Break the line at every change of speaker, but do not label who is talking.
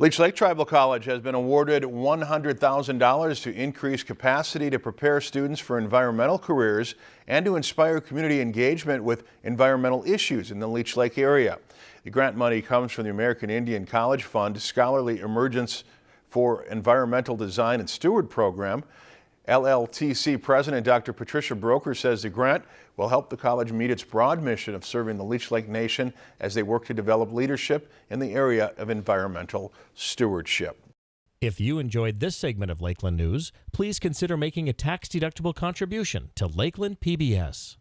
Leech Lake Tribal College has been awarded $100,000 to increase capacity to prepare students for environmental careers and to inspire community engagement with environmental issues in the Leech Lake area. The grant money comes from the American Indian College Fund Scholarly Emergence for Environmental Design and Steward program. LLTC President Dr. Patricia Broker says the grant will help the college meet its broad mission of serving the Leech Lake Nation as they work to develop leadership in the area of environmental stewardship.
If you enjoyed this segment of Lakeland News, please consider making a tax-deductible contribution to Lakeland PBS.